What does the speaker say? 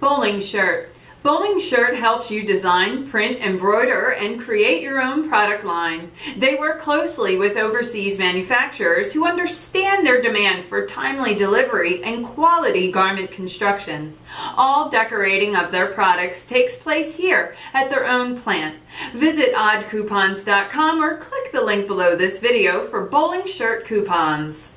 Bowling Shirt. Bowling Shirt helps you design, print, embroider, and create your own product line. They work closely with overseas manufacturers who understand their demand for timely delivery and quality garment construction. All decorating of their products takes place here at their own plant. Visit oddcoupons.com or click the link below this video for Bowling Shirt coupons.